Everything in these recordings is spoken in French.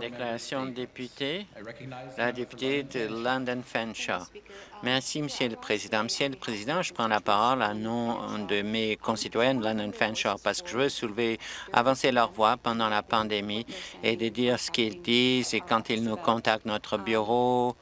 Déclaration de député, la députée de London Fanshawe. Merci, Monsieur le Président. Monsieur le Président, je prends la parole à nom de mes concitoyens de London Fanshawe parce que je veux soulever, avancer leur voix pendant la pandémie et de dire ce qu'ils disent et quand ils nous contactent notre bureau,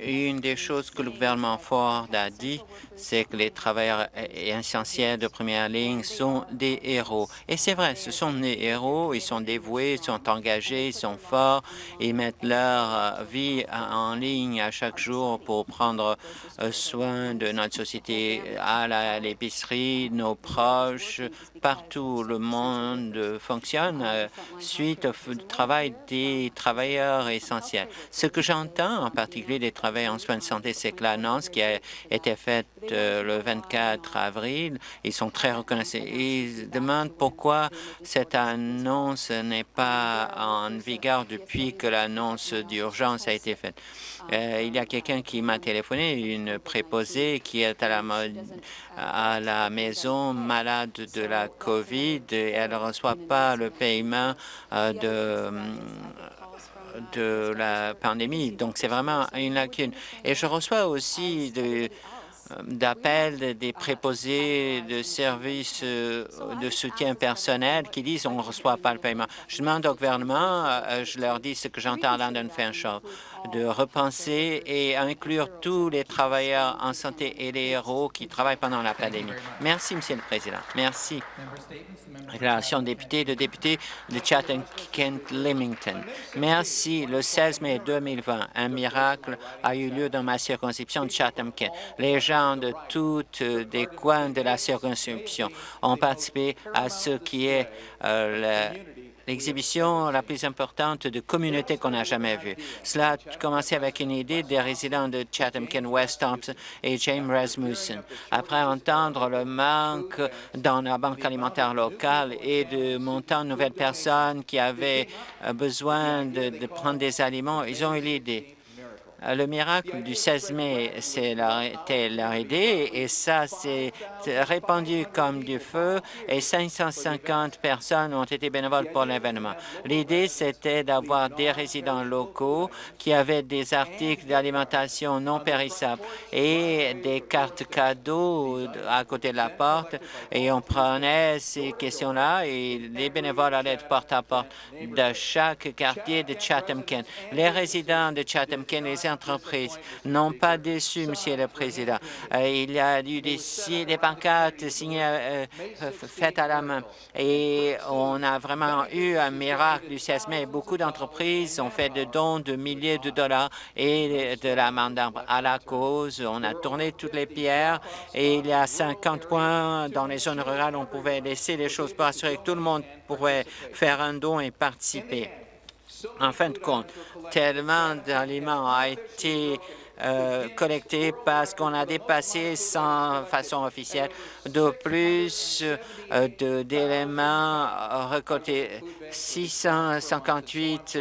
une des choses que le gouvernement Ford a dit, c'est que les travailleurs essentiels de première ligne sont des héros. Et c'est vrai, ce sont des héros, ils sont dévoués, ils sont engagés, ils sont forts, ils mettent leur euh, vie en ligne à chaque jour pour prendre euh, soin de notre société, à l'épicerie, nos proches, partout le monde fonctionne euh, suite au travail des travailleurs essentiels. Ce que j'entends en particulier des travailleurs en soins de santé, c'est que l'annonce qui a été faite euh, le 24 avril, ils sont très reconnaissants. Ils demandent pourquoi cette annonce n'est pas en vigueur depuis que l'annonce d'urgence a été faite. Euh, il y a quelqu'un qui m'a téléphoné, une préposée qui est à la, maison malade de la COVID et elle ne reçoit pas le paiement euh, de de la pandémie. Donc, c'est vraiment une lacune. Et je reçois aussi de, d'appels des préposés de services euh, de soutien personnel qui disent on ne reçoit pas le paiement. Je demande au gouvernement, euh, je leur dis ce que j'entends à London Fanshawe, de repenser et inclure tous les travailleurs en santé et les héros qui travaillent pendant la pandémie. Merci, Monsieur le Président. Merci. Déclaration de député, de député de Chatham-Kent-Limington. Merci. Le 16 mai 2020, un miracle a eu lieu dans ma circonscription de Chatham-Kent. Les gens de tous les coins de la circonscription ont participé à ce qui est euh, l'exhibition la plus importante de communauté qu'on n'a jamais vue. Cela a commencé avec une idée des résidents de Chatham-Kent West Thompson et James Rasmussen. Après entendre le manque dans la banque alimentaire locale et de montant de nouvelles personnes qui avaient euh, besoin de, prendre des aliments, ils ont eu l'idée le miracle du 16 mai, leur idée et ça s'est répandu comme du feu et 550 personnes ont été bénévoles pour l'événement. L'idée, c'était d'avoir des résidents locaux qui avaient des articles d'alimentation non périssables et des cartes cadeaux à côté de la porte et on prenait ces questions-là et les bénévoles allaient de porte à porte de chaque quartier de Chatham-Kent. Les résidents de Chatham-Kent, les entreprises n'ont pas déçu, Monsieur le Président. Euh, il y a eu des, des pancartes signées, euh, faites à la main. Et on a vraiment eu un miracle du 16 mai. Beaucoup d'entreprises ont fait de dons de milliers de dollars et de la main à la cause. On a tourné toutes les pierres et il y a 50 points dans les zones rurales. On pouvait laisser les choses pour assurer que tout le monde pourrait faire un don et participer. En fin de compte, tellement d'aliments a été euh, collecté parce qu'on a dépassé sans façon officielle de plus euh, d'éléments récoltés. 658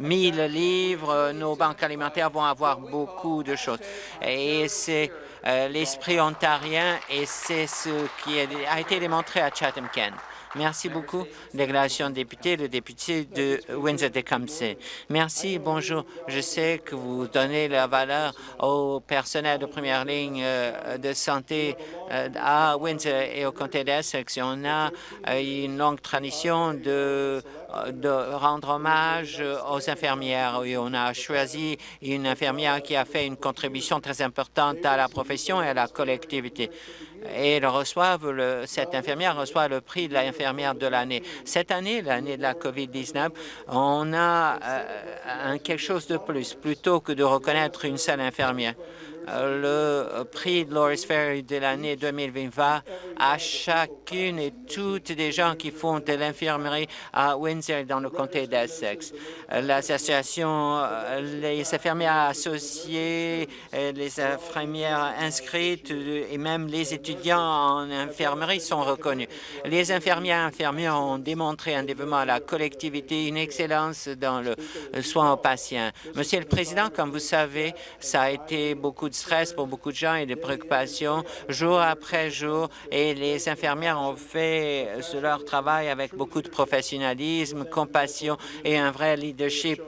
000 livres, nos banques alimentaires vont avoir beaucoup de choses. Et c'est euh, l'esprit ontarien et c'est ce qui a été démontré à Chatham-Kent. Merci beaucoup. Déclaration de député, le député de Windsor-Tecumseh. Merci, bonjour. Je sais que vous donnez la valeur au personnel de première ligne euh, de santé euh, à Windsor et au comté d'Essex. On a euh, une longue tradition de de rendre hommage aux infirmières. Et on a choisi une infirmière qui a fait une contribution très importante à la profession et à la collectivité et cette infirmière reçoit le prix de l'infirmière de l'année. Cette année, l'année de la COVID-19, on a euh, quelque chose de plus, plutôt que de reconnaître une seule infirmière. Euh, le prix de Loris Ferry de l'année 2020 va à chacune et toutes des gens qui font de l'infirmerie à Windsor dans le comté d'Essex. Euh, L'association, euh, les infirmières associées, les infirmières inscrites et même les étudiants en infirmerie sont reconnus. Les infirmières et infirmières ont démontré un développement à la collectivité, une excellence dans le soin aux patients. Monsieur le Président, comme vous savez, ça a été beaucoup de stress pour beaucoup de gens et des préoccupations jour après jour. Et les infirmières ont fait leur travail avec beaucoup de professionnalisme, compassion et un vrai leadership.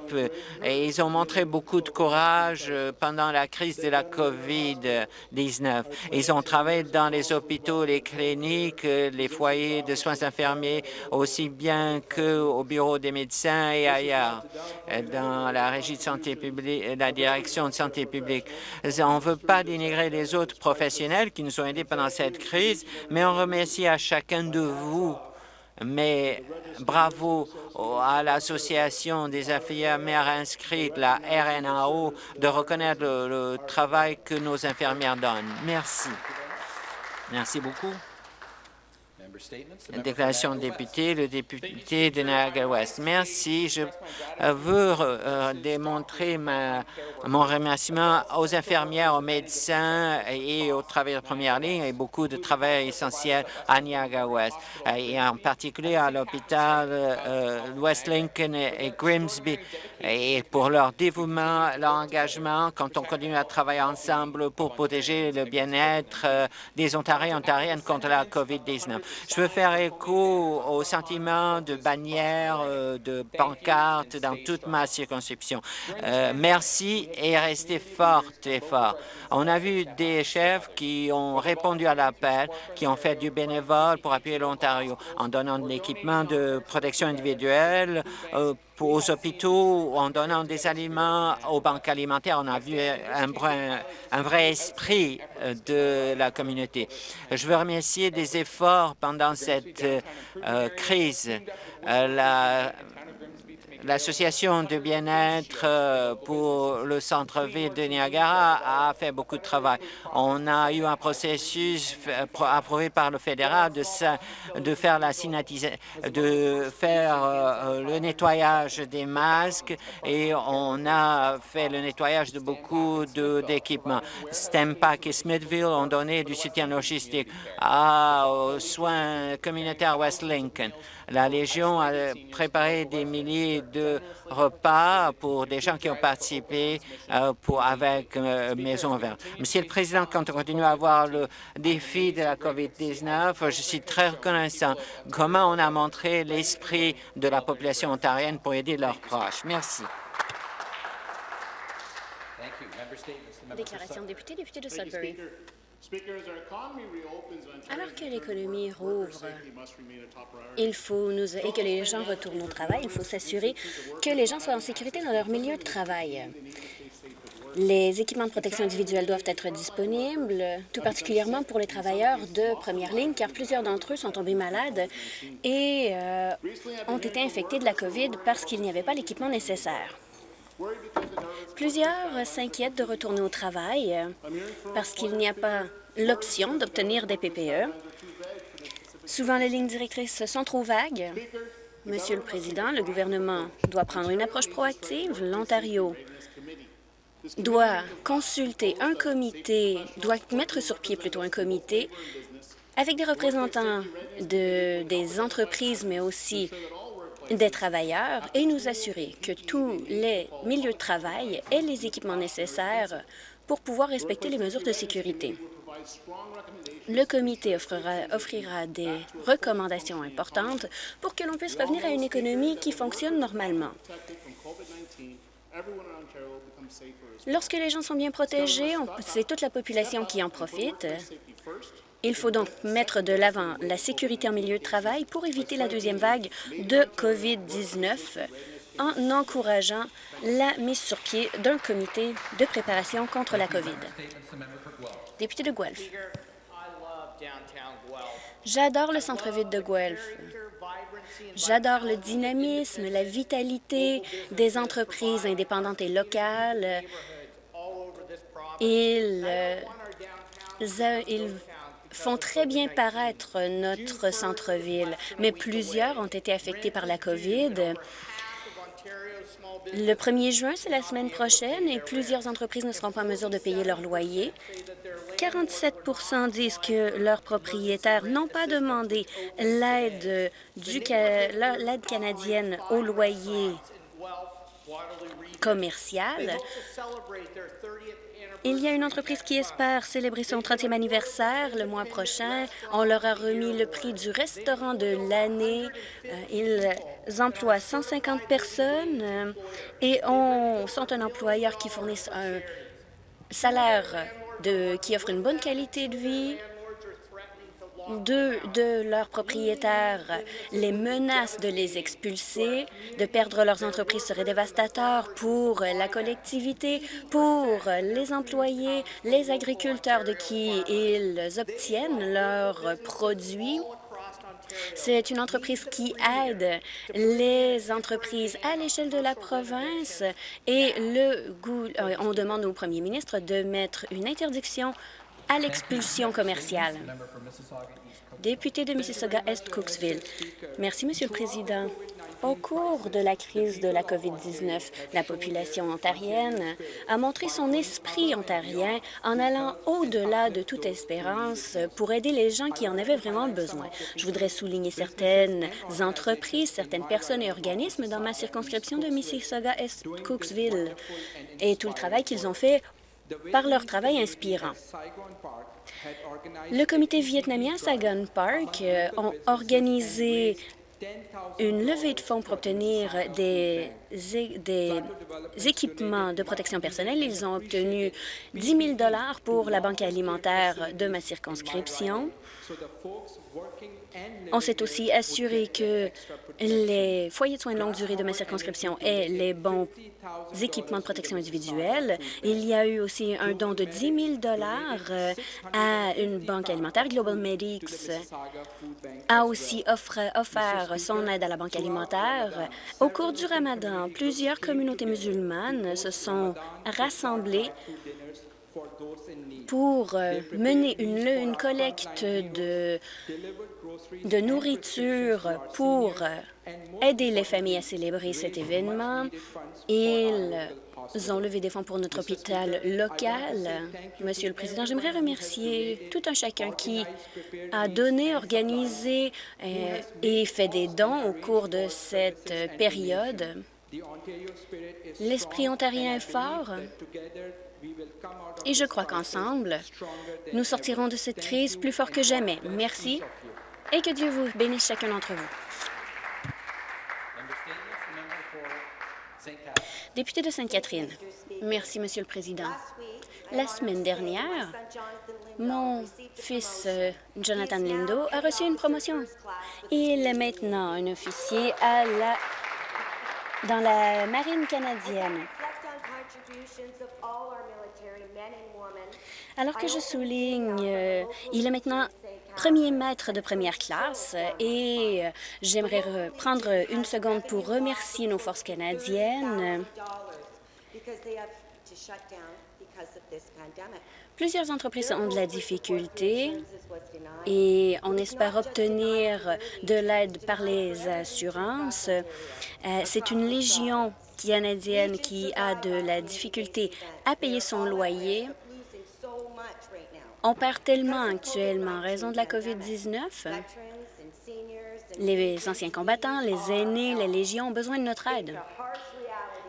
Et ils ont montré beaucoup de courage pendant la crise de la COVID-19. Ils ont travaillé dans les hôpitaux, les cliniques, les foyers de soins infirmiers, aussi bien qu'au bureau des médecins et ailleurs, dans la régie de santé publique, la direction de santé publique. On ne veut pas dénigrer les autres professionnels qui nous ont aidés pendant cette crise, mais on remercie à chacun de vous mais bravo à l'Association des infirmières inscrites, la RNAO, de reconnaître le, le travail que nos infirmières donnent. Merci. Merci beaucoup. Déclaration de député, le député de Niagara-Ouest. Merci. Je euh, veux euh, démontrer ma, mon remerciement aux infirmières, aux médecins et aux travailleurs de première ligne et beaucoup de travail essentiel à Niagara-Ouest, euh, et en particulier à l'hôpital West Lincoln et Grimsby, et pour leur dévouement, leur engagement quand on continue à travailler ensemble pour protéger le bien-être des Ontariens et Ontariennes contre la COVID-19. Je veux faire écho au sentiment de bannières, euh, de pancartes dans toute ma circonscription. Euh, merci et restez fortes et forts. On a vu des chefs qui ont répondu à l'appel, qui ont fait du bénévole pour appuyer l'Ontario en donnant de l'équipement de protection individuelle euh, aux hôpitaux, en donnant des aliments aux banques alimentaires. On a vu un, vrai esprit euh, de la communauté. Je veux remercier des efforts pendant cette euh, crise. Euh, la L'Association de bien-être euh, pour le centre-ville de Niagara a fait beaucoup de travail. On a eu un processus approuvé par le fédéral de, de faire la de faire euh, le nettoyage des masques et on a fait le nettoyage de beaucoup d'équipements. Stempak et Smithville ont donné du soutien logistique aux soins communautaires West Lincoln. La Légion a préparé des milliers de repas pour des gens qui ont participé euh, pour, avec euh, Maison Verte. Monsieur le Président, quand on continue à avoir le défi de la COVID-19, je suis très reconnaissant comment on a montré l'esprit de la population ontarienne pour aider leurs proches? Merci. Déclaration de député, député de Sudbury. Alors que l'économie rouvre il faut nous, et que les gens retournent au travail, il faut s'assurer que les gens soient en sécurité dans leur milieu de travail. Les équipements de protection individuelle doivent être disponibles, tout particulièrement pour les travailleurs de première ligne, car plusieurs d'entre eux sont tombés malades et euh, ont été infectés de la COVID parce qu'il n'y avait pas l'équipement nécessaire. Plusieurs s'inquiètent de retourner au travail parce qu'il n'y a pas l'option d'obtenir des PPE. Souvent, les lignes directrices sont trop vagues. Monsieur le Président, le gouvernement doit prendre une approche proactive. L'Ontario doit consulter un comité, doit mettre sur pied plutôt un comité avec des représentants de, des entreprises, mais aussi des travailleurs, et nous assurer que tous les milieux de travail aient les équipements nécessaires pour pouvoir respecter les mesures de sécurité. Le comité offrira, des recommandations importantes pour que l'on puisse revenir à une économie qui fonctionne normalement. Lorsque les gens sont bien protégés, c'est toute la population qui en profite. Il faut donc mettre de l'avant la sécurité en milieu de travail pour éviter la deuxième vague de COVID-19 en encourageant la mise sur pied d'un comité de préparation contre la COVID. Député de Guelph. J'adore le centre-ville de Guelph. J'adore le dynamisme, la vitalité des entreprises indépendantes et locales. Ils, euh, ils font très bien paraître notre centre-ville, mais plusieurs ont été affectés par la COVID. Le 1er juin, c'est la semaine prochaine, et plusieurs entreprises ne seront pas en mesure de payer leur loyer. 47% disent que leurs propriétaires n'ont pas demandé l'aide l'aide canadienne au loyer commercial. Il y a une entreprise qui espère célébrer son 30e anniversaire le mois prochain. On leur a remis le prix du restaurant de l'année. Euh, ils emploient 150 personnes euh, et on, sont un employeur qui fournit un salaire de, qui offre une bonne qualité de vie de leurs propriétaires les menacent de les expulser, de perdre leurs entreprises serait dévastateur pour la collectivité, pour les employés, les agriculteurs de qui ils obtiennent leurs produits. C'est une entreprise qui aide les entreprises à l'échelle de la province et le euh, on demande au premier ministre de mettre une interdiction à l'expulsion commerciale. Député de Mississauga-Est-Cooksville. Merci, Monsieur le Président. Au cours de la crise de la COVID-19, la population ontarienne a montré son esprit ontarien en allant au-delà de toute espérance pour aider les gens qui en avaient vraiment besoin. Je voudrais souligner certaines entreprises, certaines personnes et organismes dans ma circonscription de Mississauga-Est-Cooksville et tout le travail qu'ils ont fait par leur travail inspirant. Le comité vietnamien Saigon Park euh, ont organisé une levée de fonds pour obtenir des, des, équipements de protection personnelle. Ils ont obtenu 10 000 pour la banque alimentaire de ma circonscription. On s'est aussi assuré que les foyers de soins de longue durée de ma circonscription aient les bons équipements de protection individuelle. Il y a eu aussi un don de 10 000 euh, à une banque alimentaire. Global Medics a aussi offert son aide à la banque alimentaire. Au cours du ramadan, plusieurs communautés musulmanes se sont rassemblées pour euh, mener une, collecte de, de nourriture pour euh, aider les familles à célébrer cet événement. Ils ont levé des fonds pour notre hôpital local. Monsieur le Président, j'aimerais remercier tout un chacun qui a donné, organisé euh, et fait des dons au cours de cette période. L'esprit ontarien est fort et je crois qu'ensemble, nous sortirons de cette crise plus fort que jamais. Merci et que Dieu vous bénisse chacun d'entre vous. Député de Sainte-Catherine. Merci, Monsieur le Président. La semaine dernière, mon fils euh, Jonathan Lindo a reçu une promotion. Il est maintenant un officier à la... dans la marine canadienne. Alors que je souligne, euh, il est maintenant premier maître de première classe et euh, j'aimerais prendre une seconde pour remercier nos forces canadiennes. Plusieurs entreprises ont de la difficulté et on espère obtenir de l'aide par les assurances. Euh, c'est une légion canadienne qui a de la difficulté à payer son loyer on perd tellement actuellement en raison de la COVID-19. Les anciens combattants, les aînés, les légions ont besoin de notre aide.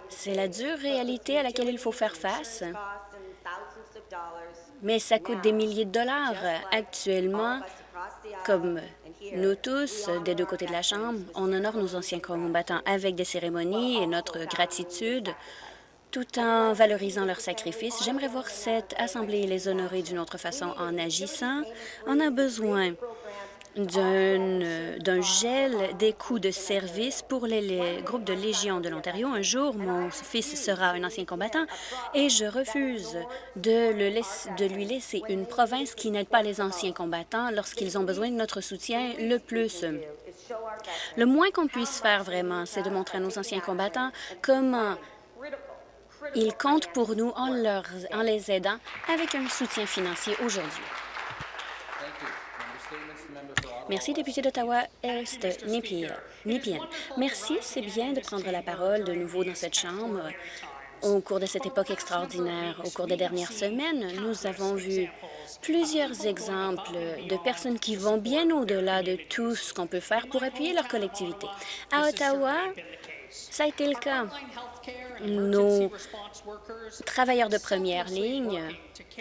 C'est la dure réalité à laquelle il faut faire face, mais ça coûte des milliers de dollars actuellement, comme nous tous, des deux côtés de la Chambre, on honore nos anciens combattants avec des cérémonies et notre gratitude tout en valorisant leur sacrifice. J'aimerais voir cette Assemblée les honorer d'une autre façon en agissant. On a besoin d'un gel des coûts de service pour les, groupes de Légion de l'Ontario. Un jour, mon fils sera un ancien combattant et je refuse de, le de lui laisser une province qui n'aide pas les anciens combattants lorsqu'ils ont besoin de notre soutien le plus. Le moins qu'on puisse faire vraiment, c'est de montrer à nos anciens combattants comment ils comptent pour nous en, les aidant avec un soutien financier aujourd'hui. Merci, député d'Ottawa-Est, Nipien. Merci, c'est bien de prendre la parole de nouveau dans cette Chambre. Au cours de cette époque extraordinaire, au cours des dernières semaines, nous avons vu plusieurs exemples de personnes qui vont bien au-delà de tout ce qu'on peut faire pour appuyer leur collectivité. À Ottawa, ça a été le cas. Nos travailleurs de première ligne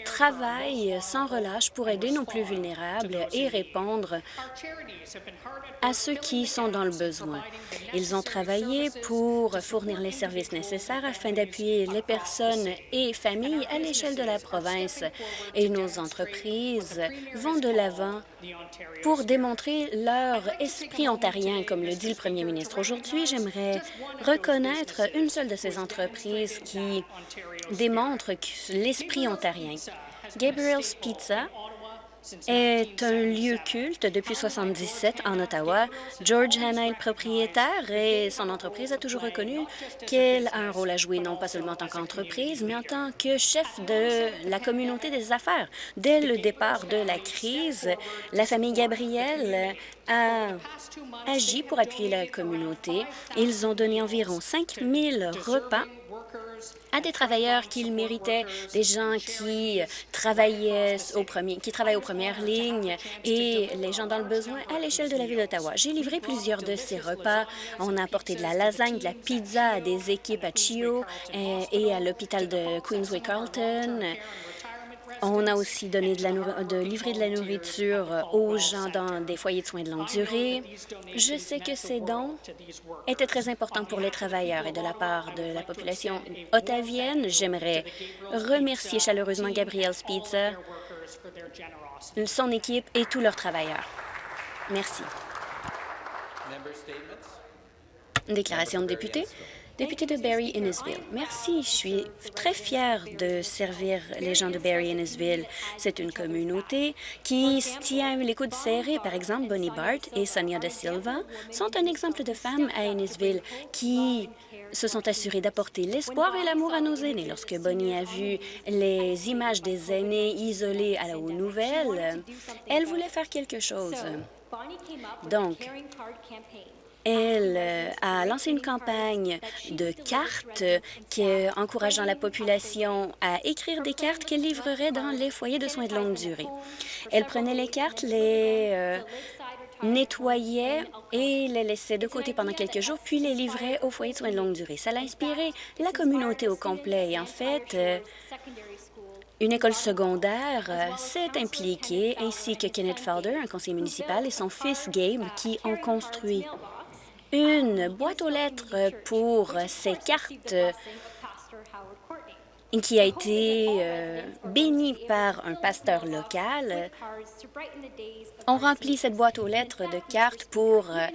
travaillent sans relâche pour aider nos plus vulnérables et répondre à ceux qui sont dans le besoin. Ils ont travaillé pour fournir les services nécessaires afin d'appuyer les personnes et familles à l'échelle de la province. Et nos entreprises vont de l'avant pour démontrer leur esprit ontarien, comme le dit le premier ministre. Aujourd'hui, j'aimerais reconnaître une seule de ces entreprises qui démontre l'esprit ontarien. Gabriel's Pizza est un lieu culte depuis 1977 en Ottawa. George Hanna est propriétaire et son entreprise a toujours reconnu qu'elle a un rôle à jouer, non pas seulement en tant qu'entreprise, mais en tant que chef de la communauté des affaires. Dès le départ de la crise, la famille Gabriel a agi pour appuyer la communauté. Ils ont donné environ 5 000 repas à des travailleurs qu'ils méritaient, des gens qui travaillaient au premier, qui travaillent aux premières lignes et les gens dans le besoin à l'échelle de la ville d'Ottawa. J'ai livré plusieurs de ces repas. On a apporté de la lasagne, de la pizza à des équipes à Chio et, et à l'hôpital de Queensway-Carlton. On a aussi donné de, la de livré de la nourriture aux gens dans des foyers de soins de longue durée. Je sais que ces dons étaient très importants pour les travailleurs et de la part de la population ottavienne. J'aimerais remercier chaleureusement Gabriel Pizza, son équipe et tous leurs travailleurs. Merci. Déclaration de député. Député de Barry-Innesville, merci. Je suis très fière de servir les gens de Barry-Innesville. C'est une communauté qui se tient les coudes serrés. Par exemple, Bonnie Bart et Sonia de Silva sont un exemple de femmes à Innisville qui se sont assurées d'apporter l'espoir et l'amour à nos aînés. Lorsque Bonnie a vu les images des aînés isolés à la aux nouvelles, elle voulait faire quelque chose. Donc, elle euh, a lancé une campagne de cartes qui, encourageant la population à écrire des cartes qu'elle livrerait dans les foyers de soins de longue durée. Elle prenait les cartes, les euh, nettoyait et les laissait de côté pendant quelques jours, puis les livrait aux foyers de soins de longue durée. Ça l'a inspiré la communauté au complet. Et en fait, euh, une école secondaire s'est impliquée, ainsi que Kenneth Felder, un conseiller municipal, et son fils Gabe, qui ont construit une boîte aux lettres pour ces cartes qui a été euh, bénie par un pasteur local. On remplit cette boîte aux lettres de cartes pour euh,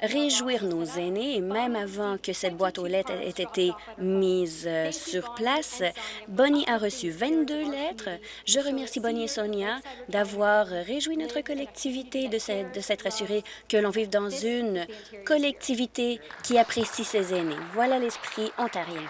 réjouir nos aînés. Et même avant que cette boîte aux lettres ait été mise euh, sur place, Bonnie a reçu 22 lettres. Je remercie Bonnie et Sonia d'avoir réjoui notre collectivité, de s'être assuré que l'on vive dans une collectivité qui apprécie ses aînés. Voilà l'esprit ontarien.